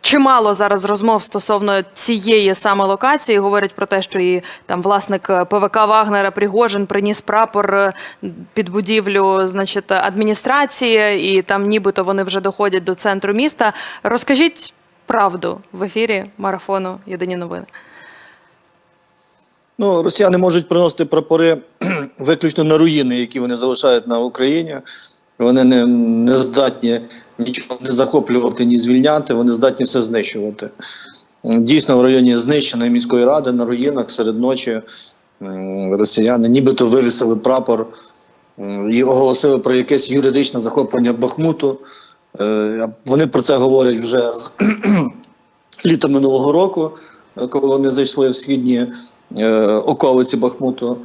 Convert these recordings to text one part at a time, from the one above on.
Чимало зараз розмов стосовно цієї саме локації. Говорять про те, що і там власник ПВК Вагнера Пригожин приніс прапор е, під будівлю, значить, адміністрації, і там нібито вони вже доходять до центру міста. Розкажіть правду в ефірі марафону Єдині новини. Ну, росіяни можуть приносити прапори виключно на руїни, які вони залишають на Україні. Вони не, не здатні нічого не захоплювати, ні звільняти, вони здатні все знищувати. Дійсно, в районі знищеної міської ради на руїнах серед ночі росіяни нібито вивісили прапор і оголосили про якесь юридичне захоплення Бахмуту. Е, Вони про це говорять вже з літа минулого року, е, коли вони зайшли в східні е, околиці Бахмуту.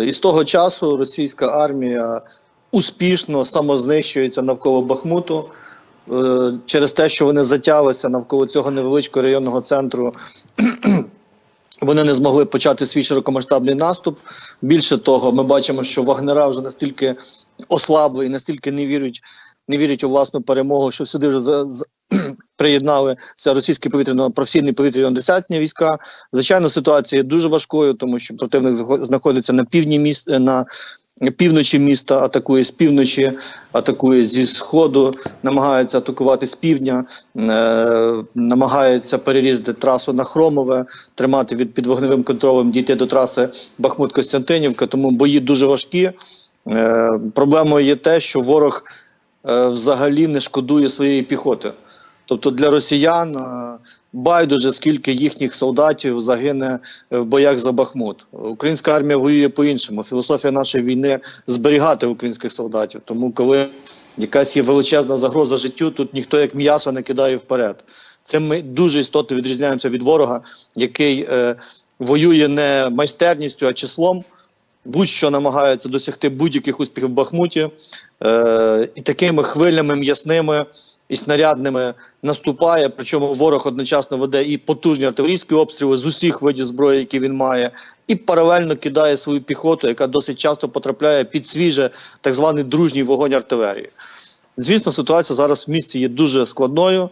І з того часу російська армія успішно самознищується навколо Бахмуту через те, що вони затялися навколо цього невеличкого районного центру. Вони не змогли почати свій широкомасштабний наступ. Більше того, ми бачимо, що вагнера вже настільки ослабли і настільки не вірять, не вірять у власну перемогу, що сюди вже за, за, приєдналися російські повітряно професійні повітряно-десантні війська. Звичайно, ситуація дуже важкою, тому що противник знаходиться на півдні міст на півночі міста, атакує з півночі, атакує зі сходу, намагається атакувати з півдня, е, намагається перерізати трасу на Хромове, тримати від під вогневим контролем, дійти до траси Бахмут-Костянтинівка. Тому бої дуже важкі. Е, проблемою є те, що ворог е, взагалі не шкодує своєї піхоти. Тобто для росіян е, байдуже скільки їхніх солдатів загине е, в боях за Бахмут. Українська армія воює по-іншому. Філософія нашої війни зберігати українських солдатів. Тому, коли якась є величезна загроза життю, тут ніхто як м'ясо не кидає вперед. Цим ми дуже істотно відрізняємося від ворога, який е, воює не майстерністю, а числом. Будь-що намагається досягти будь-яких успіхів в Бахмуті, е, і такими хвилями м'ясними і снарядними наступає. Причому ворог одночасно веде і потужні артилерійські обстріли з усіх видів зброї, які він має, і паралельно кидає свою піхоту, яка досить часто потрапляє під свіже так званий дружній вогонь артилерії. Звісно, ситуація зараз в місті є дуже складною,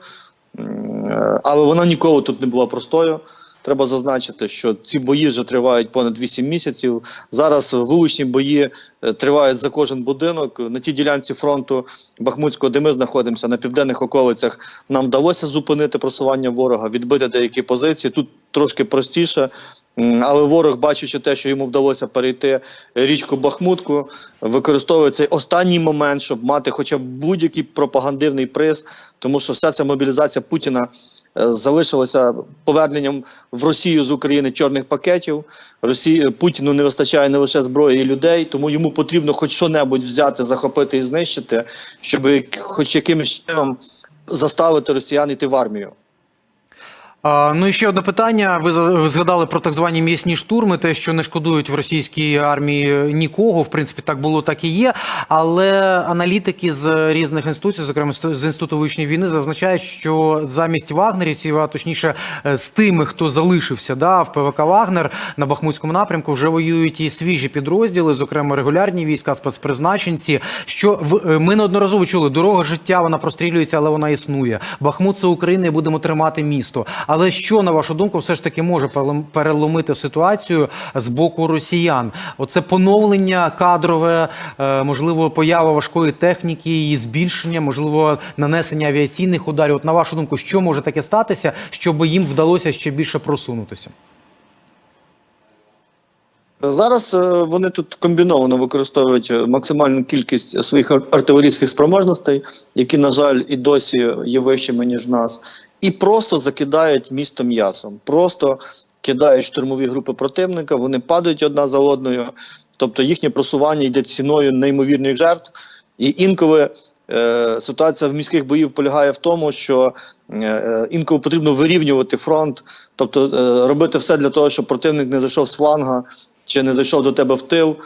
е, але вона ніколи тут не була простою. Треба зазначити, що ці бої вже тривають понад 8 місяців. Зараз вуличні бої е, тривають за кожен будинок. На тій ділянці фронту Бахмутського, де ми знаходимося на південних околицях, нам вдалося зупинити просування ворога, відбити деякі позиції. Тут трошки простіше. Але ворог, бачачи те, що йому вдалося перейти річку Бахмутку, використовує цей останній момент, щоб мати хоча б будь-який пропагандивний приз, тому що вся ця мобілізація Путіна е, залишилася поверненням в Росію з України чорних пакетів. Росії Путіну не вистачає не лише зброї і людей, тому йому потрібно хоч що-небудь взяти, захопити і знищити, щоб хоч якимось чином заставити росіян йти в армію. Ну і ще одне питання. Ви згадали про так звані м'ясні штурми, те, що не шкодують в російській армії нікого. В принципі, так було, так і є. Але аналітики з різних інституцій, зокрема з інституту вивчення війни, зазначають, що замість вагнерівців, а точніше е, з тими, хто залишився да, в ПВК Вагнер на Бахмутському напрямку, вже воюють і свіжі підрозділи, зокрема регулярні війська, спецпризначенці. Що в е, ми неодноразово чули, дорога життя вона прострілюється, але вона існує. Бахмут це Україна, і будемо тримати місто. Але що на вашу думку, все ж таки може переломити ситуацію з боку росіян? Оце поновлення кадрове, е, можливо, поява важкої техніки, її збільшення, можливо, нанесення авіаційних ударів. От на вашу думку, що може таке статися, щоб їм вдалося ще більше просунутися? Зараз е, вони тут комбіновано використовують е, максимальну кількість своїх ар- артилерійських спроможностей, які, на жаль, і досі є вищими ніж нас, і просто закидають місто м'ясом. Просто кидають штурмові групи противника, вони падають одна за одною. Тобто їхнє просування йде ціною неймовірних жертв. І інколи е, ситуація в міських боїв полягає в тому, що е, інколи потрібно вирівнювати фронт, тобто е, робити все для того, щоб противник не зайшов з фланга чи не зайшов до тебе в тил.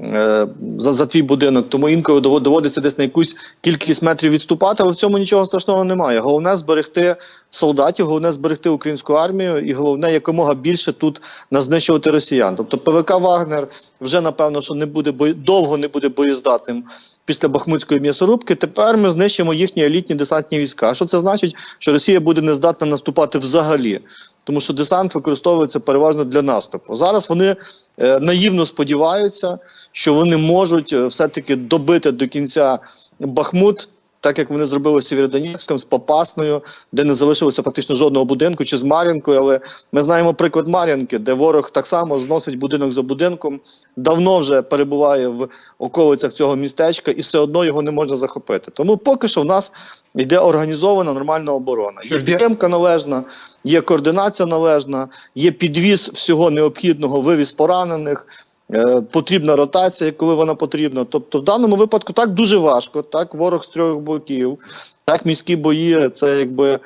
Е, за, за твій будинок. Тому інколи доводиться десь на якусь кількість метрів відступати, але в цьому нічого страшного немає. Головне зберегти солдатів, головне зберегти українську армію, і головне якомога більше тут назнищувати росіян. Тобто ПВК Вагнер вже напевно, що не буде бої... довго не буде боєздатним після Бахмутської м'ясорубки. Тепер ми знищимо їхні елітні десантні війська. Що це значить? Що Росія буде не здатна наступати взагалі. Тому що десант використовується переважно для наступу. Зараз вони е, наївно сподіваються, що вони можуть е, все-таки добити до кінця Бахмут, так як вони зробили з Сєвєродонецьком, з Попасною, де не залишилося практично жодного будинку, чи з Мар'їнкою. Але ми знаємо приклад Мар'їнки, де ворог так само зносить будинок за будинком, давно вже перебуває в околицях цього містечка, і все одно його не можна захопити. Тому поки що в нас йде організована нормальна оборона. Є підтримка належна, є координація належна, є підвіз всього необхідного, вивіз поранених. Е, Потрібна ротація, коли вона потрібна. Тобто, в даному випадку так дуже важко. Так, ворог з трьох боків, так міські бої це якби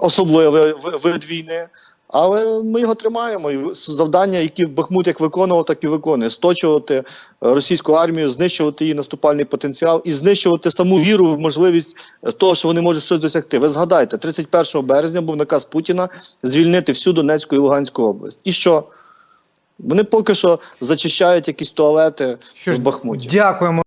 особливий вид війни. Але ми його тримаємо. І завдання, які Бахмут як виконував, так і виконує: сточувати е, російську армію, знищувати її наступальний потенціал і знищувати саму віру в можливість е, того, що вони можуть щось досягти. Ви згадайте, 31 березня був наказ Путіна звільнити всю Донецьку і Луганську область. І що? Вони поки що зачищають якісь туалети Що ж, в Бахмуті. Дякуємо.